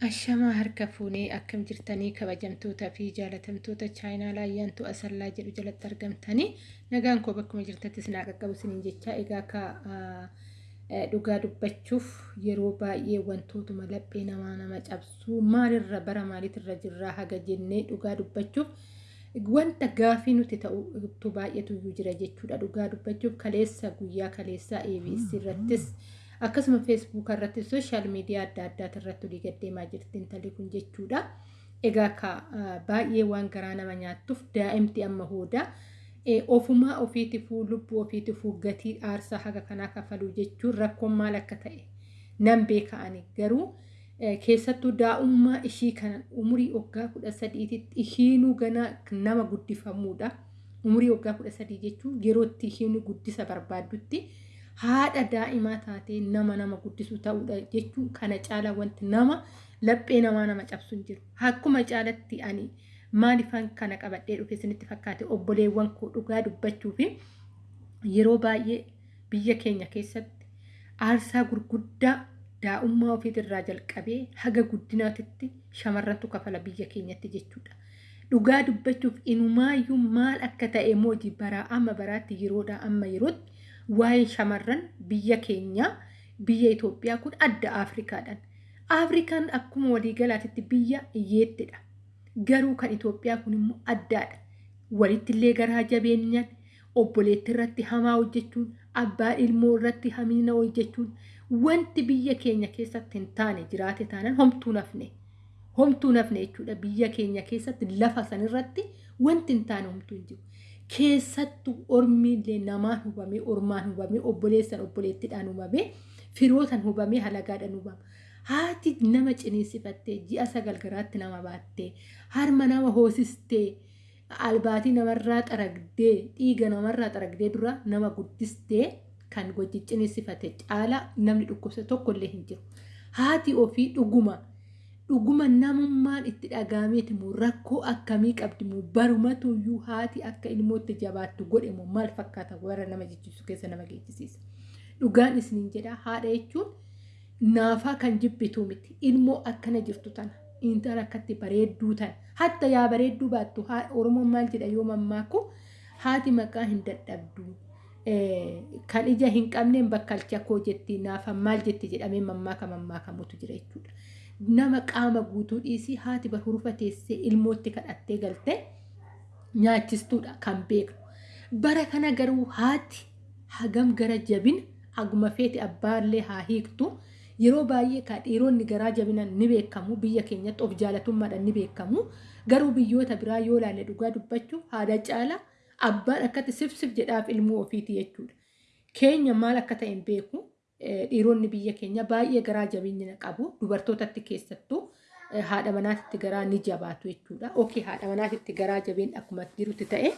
Ashamaa harka fuunee akkam jirtanii kabajamtootaa fi jaalatamtoota chaayinaa laayyaantu asallaa jedhu jalatti argamtanii nagaan koo bakkuma jirtattis naa qaqqabu isiniin jecha egaa akka dhugaa dubbachuuf yeroo baay'ee wantootuma laphee namaa nama cabsuu maalirra bara maaliitirra jirraa haga jennee dhugaa dubbachuuf wanta gaafii nuti ta'utu baay'eetu jira jechuudha dhugaa dubbachuuf kaleessa guyyaa kaleessaa ABS irrattis. Akkasuma feesbuuk irratti sooshaal miidiyaa adda addaati irratti olii gaddeemaa jirti intalli kun jechuudha. Egaa ka baay'ee waan garaa nama nyaattuuf daa'imti amma hooda ofumaa ofiitifuu lubbuu ofiitifuu gatii aarsaa haga kanaa kafaluu jechuun rakkoon maal akka ta'e nan beeka'ani garuu keessattuu daa'ummaa ishii kana umurii waggaa kudha sadiititti ishiinuu gana nama guddifamuudha. Umurii waggaa kudha sadii jechuun yerootti ishiinuu guddisa barbaaddutti. Haadha daa'imaa taatee nama nama guddisu ta'uudha jechuun kana caala wanti nama laphee namaa nama cabsu hin jiru. Akkuma caalatti ani maalifan kana qabadhee dhufe isinitti fakkaate obboleewwan koo dhugaa dubbachuu fi yeroo baay'ee biyya keenya keessatti aarsaa gurguddaa daa'ummaa ofiitirraa jalqabee haga guddinaatitti shamarrantu kafala biyya keenyatti jechuudha. Dhugaa dubbachuuf inumaayyuu maal akka ta'e mootii baraa amma baraatti yeroodhaa amma yerootti waa'ee shamarran biyya keenyaa biyya Itoophiyaa kun adda Afrikaadhaan. Afrikaan akkuma waliigalaatitti biyya hiyyeettidha. Garuu kan Itoophiyaa kun immoo addaadha. Walittillee garaa jabeenyaan obboleetti irratti hamaa hojjechuun abbaa ilmoo irratti hamiina hojjechuun wanti biyya keenya keessatti hin taane jiraate taanaan homtuu nafne. Homtuu nafne jechuudha biyya keenya keessatti lafa sanirratti wanti hin taane homtuu hin jiru. Keessattuu ormiillee namaan hubamee ormaan hubamee obboleessan obboleettiidhaan hubamee firootan hubamee halagaadhaan hubama. Haati nama ciniinsifattee ji'a sagal garaatti nama baattee harma nama hoosistee albaatii namarraa xaragdee dhiiga namarraa xaragdee dura nama guddistee kan wajji ciniinsifate caala namni dhukkubsa tokkollee hin jiru. Haati ofii dhuguma. Dhuguma namummaan itti dhagaameeti moo rakkoo akkamii qabdi? Moo barumatuyyuu haati akka ilmootti jabaattu godhe moo maal fakkaata? Warra nama jechisiisu keessa nama geechisiisa. Dhugaan isiniin jedha. Haadha jechuun naafaa kan jibbitu miti. Ilmoo akkana jirtu tana. Intala akkatti bareedduu tana. Hatta yaa bareedduu baattu oromoon maal jedha? Yoo mammaaku haati maqaa hin dadhabdu. Kan ija hin qabneen bakkalcha koo jetti naafa maal jetti jedhamee mammaaka mammaakamutu jira jechuudha. Nama qaama guutuu dhiisii haati bahurufa teessee ilmootti kadhattee galtee nyaachistuudha kan beeknu. Bara kana garuu haati hagam gara jabina aguma feeti abbaallee haa hiiktu. Yeroo baay'ee ka dhiironni garaa jabinan ni beekamu biyya keenyatti of jaalatummaadhaan ni beekamu. Garuu biyyoota biraa yoo ilaalle dhugaa dubbachuu haadha caala abbaan akkatti sifsif jedhaaf ilmoo ofiiti jechuudha. Keenya maal akka ta'e hin beeku. Dhiironni biyya keenya baay'ee garaa jabeenya qabu dubartootatti keessattuu haadha manaatitti garaa ni jabaatu jechuudha. Okey haadha manaatitti garaa jabeen akkuma jirutti ta'e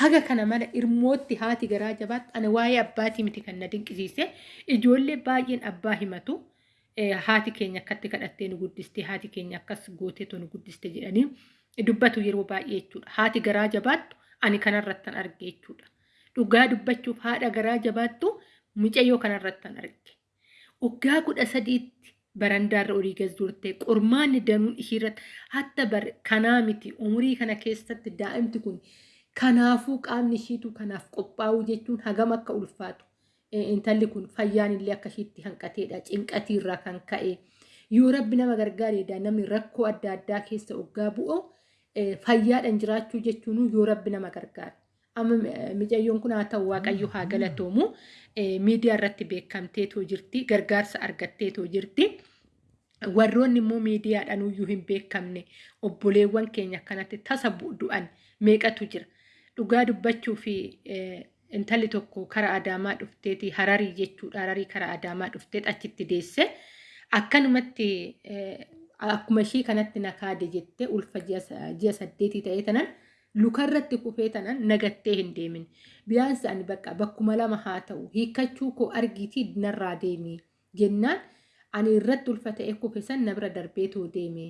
haga kana mala ilmootti haati garaa jabaatti ani waa'ee abbaatii miti kan na dinqisiise ijoollee baay'een abbaa himatu haati keenya akkatti kadhattee nu guddiste haati keenya akkas gooteetu nu guddiste jedhanii dubbatu yeroo baay'ee jechuudha. Haati garaa jabaattu ani kanarrattan arge jechuudha. Dhugaa dubbachuuf haadha garaa jabaattu mucayyoo kanarrattan arge. Waggaa kudha sadiitti barandaarra olii gas turte qormaanni danuun ishiirratti hatta bar kanaa miti umurii kana keessatti daa'imti kun kanaafuu qaamni ishiitu kanaaf qophaa'uu jechuun hagam akka ulfaatu. Intalli kun fayyaan illee akka ishiitti hanqateedha cinqatiirraa kan ka'e. Yoo rabbi nama gargaareedha namni rakkoo adda addaa keessa waggaa bu'u fayyaadhaan jiraachuu jechuun yoo rabbi nama gargaara. Amma micayyoon kun haa ta'u waaqayyo haa galatoomu miidiyaa irratti beekamteetoo jirti gargaarsa argatteetoo jirti. Warroonni immoo miidiyaadhaan iyyuu hin beekamne obboleewwan keenya akkanatti tasa du'an meeqatu jira. Dhugaa dubbachuu fi intalli tokko karaa adaamaa dhufteeti hararii jechuudha hararii karaa adaamaa dhufteet achitti deesse akkanumatti akkuma ishii kanatti nakaade jettee ulfa ji'a saddeetii ta'ee tanan. Lukarratti kufee tanan nagattee hin deemin. Biyaansi ani bakka bakkuma lama haa ta'u hiikkachuu koo argiitii narraa deemi jennaan ani irratti ulfa ta'e kufe san na bira darbeetoo deeme.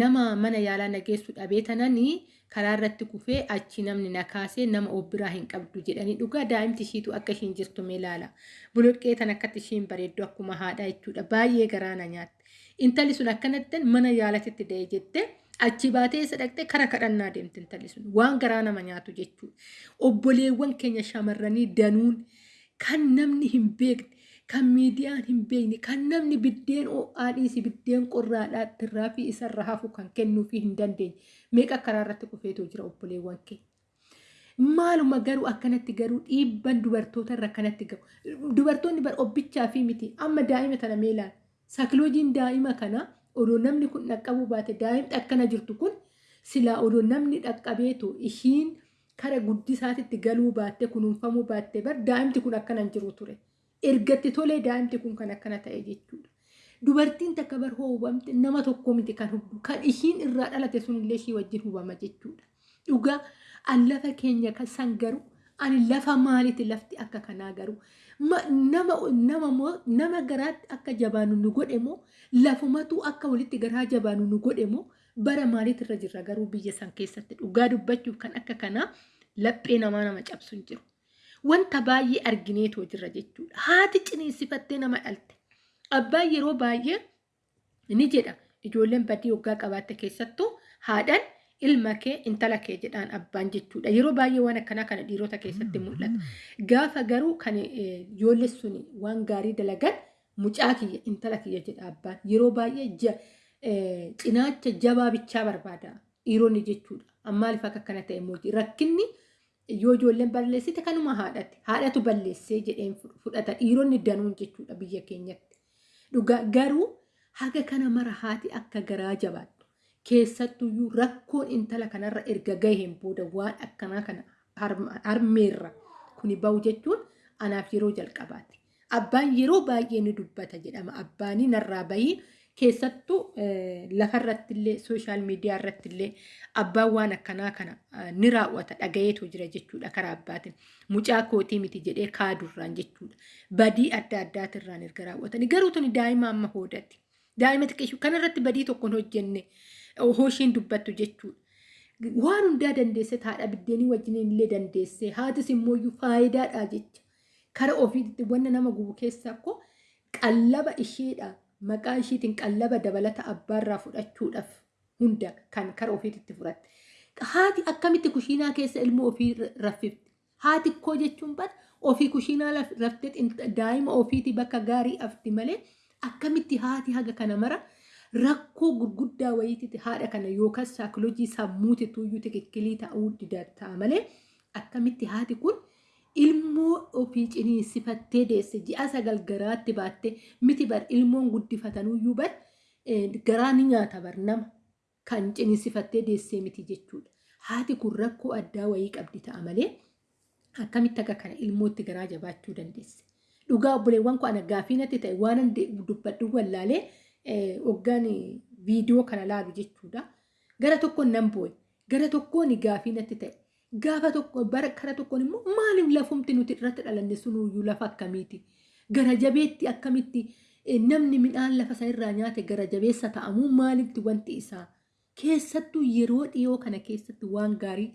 Nama mana yaalaa nageessu dhabee tananii karaa irratti kufee achi namni na kaasee nama of biraa hin qabdu jedhanii dhugaa daa'imti ishiitu akka ishiin jirtu mee ilaala. Boloqqee tan akkatti ishiin bareeddu akkuma haadha jechuudha. Baay'ee garaa na nyaatti. intalli sun akkanatti mana yaalatitti da'e jettee achi baatee isa dhaqxee kara kadhannaa deemte intalli sun waan garaa nama nyaatu jechuudha. Obboleewwan keenya shamarranii danuun kan namni hin beekne kan miidiyaan hin beekne kan namni biddeen haadhiisi biddeen qorraadhaatti irraa fi isarra hafu kan kennuu fi hin dandeenye meeqa karaa irratti kufeetoo jira obboleewwan keenya. Maaluma garuu akkanatti garuu dhiibban dubartoota irra akkanatti gahu. Dubartoonni bar obbichaa fi miti amma daa'ima tana meelaan saakiloojiin daa'ima kana odoo namni kun dhaqqabuu baate daa'imni akkana jirtu kun silaa odoo namni dhaqqabeetu ishiin kara guddisaatitti galuu baatte kunuunfamuu baatte bar daa'imti kun akkana jiru ture. Ergatti tolee daa'imti kun kan akkana ta'e jechuudha. Dubartiin takka bar hubamte nama tokko miti kan hubdu kan ishiin irraa dhalate sunillee ishii wajjin hubama jechuudha. Dhugaa an lafa keenya kan san garuu ani lafa maaliiti lafti akka kanaa garuu nama garaatti akka jabaanu nu godhe moo lafumatu akka walitti garaa jabaanu nu godhe moo bara maaliitirra jirra garuu biyya san keessatti dhugaa dubbachuuf kan akka kanaa laphee namaa nama cabsu hin jiru. Wanta baay'ee argineetoo jirra jechuudha. Haati ciniinsifattee nama dhalte. Abbaan yeroo baay'ee ni jedha ijoolleen badii waggaa qabaatte keessattuu haadhaan ilma kee intala kee jedhaan abbaan jechuudha. Yeroo baay'ee waan akkanaa kana dhiirota keessatti mul'ata. Gaafa garuu kan ijoollee sun waan gaarii dalagan mucaa kiyya intala kiyya jedha abbaan. Yeroo baay'ee cinaacha jabaa bichaa barbaada dhiironni jechuudha. Maaliif akka akkana ta'e immoo rakkinni yoo ijoolleen balleessite kanuma haadhatti. Haadhatu balleessee jedheen fudhata dhiironni danuun jechuudha biyya keenyatti. Garuu haga kana mara haati akka garaa jabaattu. Keessattuyyuu rakkoon intala kanarra erga gaheen booda waan akkanaa kana harmeerra kuni bahu jechuun anaaf yeroo jalqabaati. Abbaan yeroo baay'ee ni dubbata jedhama. Abbaanii narraa bahii keessattuu lafarratti illee sooshaal miidiyaa irratti illee abbaan waan akkanaa kana ni raawwata dhagayeetu jira jechuudha karaa abbaatiin. Mucaa kootii miti jedhee kaadurraan jechuudha. Badii adda addaatirraan erga raawwatanii garuu tuni daa'ima amma hoodatti. Daa'ima xiqqeessu kanarratti badii tokko hin hojjenne. Hooshiin dubbattu jechuudha. Waan hundaa dandeesse haadha biddeenii wajjin illee dandeesse haatis immoo faayidaadha jecha. Kara ofiitti wanna nama gubu keessaa akkoo qallaba isheedha maqaa isheetiin qallaba dabalata abbaarraa fudhachuudhaaf hunda kan kara ofiitti fudhatte. Haati akkamitti kushiinaa keessa ilmoo ofii raffifti. Haati koo jechuun bada ofii kushiinaa raftee daa'ima ofiitii bakka gaarii afti malee akkamitti haati haga kana mara. Rakkoo gurguddaa wayiititti haadha kana yookaan saayikooloojii sammuutitu iyyuu tikikkilii ta'uu ta'a malee akkamitti haati kun ilmoo ofii ciniinsifattee deesse ji'a sagal garaatti baattee miti bar ilmoon guddifatanuyyuu bar garaa ni nyaata bar nama kan ciniinsifattee deessee miti jechuudha. Haati kun rakkoo addaa wayii qabdi ta'a malee akkamitti akka kana ilmootti garaa jabaachuu dandeesse. Dhugaa obboleewwan koo ana gaafii natti ta'e waan dubbadhu wallaalee. Hoggaan viidiyoo kana laalu jechuudha. Gara tokkoon nan boo'e. Gara tokkoon gaafii natti ta'e. Gaafa tokko bara kara tokkoon immoo maaliif lafumti nuti irratti dhalanne sunuyyuu lafa akkamiiti? Gara jabeetti akkamitti namni midhaan lafa sanarraa nyaate gara jabeessa ta'amuu maaliifti wanti isaa? Keessattuu yeroo dhiyoo kana keessatti waan gaarii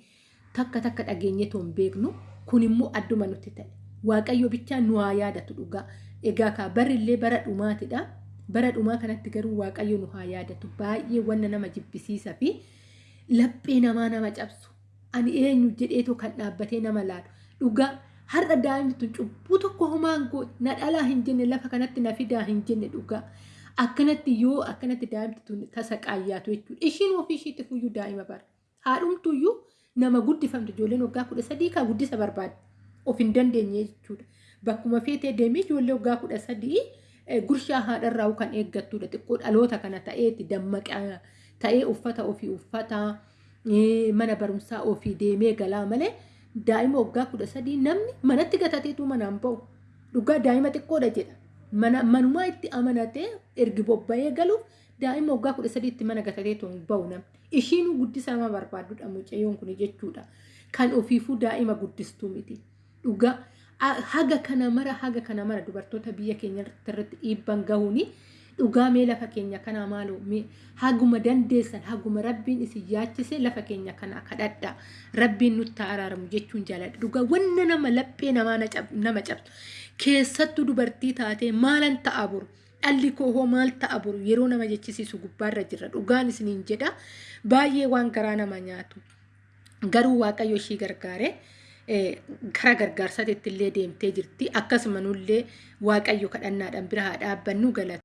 takka takka dhageenyeetoo hin beeknu kun immoo adduma nutti ta'e. Waaqayyo bichaa nu haa yaadatu dhugaa. Egaa kaa barillee bara dhumaatidha. Bara dhumaa kanatti garuu waaqayyo nu haa yaadatu. Baay'ee wanna nama jibbisiisa fi laphee namaa nama cabsu. Ani eenyu jedheetoo kan dhaabbatee nama laalu dhugaa har'a daa'imni cubbuu tokko homaan na dhalaa hin jenne lafa kanatti na fidaa hin jenne dhugaa. Akkanatti yoo akkanatti daa'imti tun tasa qaayyaatu jechuudha. Ishiin ofii ishiitti fuyyuu daa'ima bara. Haadhumtuyyuu nama guddifamte ijoolleen waggaa kudha sadii kaa guddisa barbaade of hin dandeenye jechuudha. Bakkuma feetee deemee ijoollee waggaa kudha sadii. Gurshaa haadharraa kan eeggattudha xiqqoo dhaloota kana ta'eeti dammaqa ta'ee uffata ofii uffata mana barumsaa ofii deemee galaa malee daa'ima waggaa kudha sadii namni manatti gatateetu manaan ba'u. Dhugaa daa'ima xiqqoodha jedha. Manumaa itti amanatee ergi bobba'ee galuuf daa'ima waggaa kudha sadiitti mana gatateetu ba'u namni ishiin guddisa nama barbaadudha mucayyoon kun jechuudha kan ofiifuu daa'ima guddistuu miti. Dhugaa. Haga kana mara haga kana mara. Dubartoota biyya keenya irratti dhiibban gahuuni dhugaa mee lafa keenya kana maaloo haguma dandeessan haguma rabbiin isin yaachise lafa keenya kana kadhadha. Rabbiin nutti araaramu jechuun jaaladha dhugaa wanna nama laphee nama cabsu. Keessattuu dubartii taatee maalan ta'a buru? Dhalli koo maal ta'a boru yeroo nama jechisiisu gubbaarra jirra. Dhugaan isiniin jedha. Baay'ee waan garaa nama nyaatu. Garuu waaqayyo ishii gargaare gara gargaarsaatti illee deemtee jirti akkasuma nullee waaqayyo kadhannaadhaan bira haa dhaabbannu galata.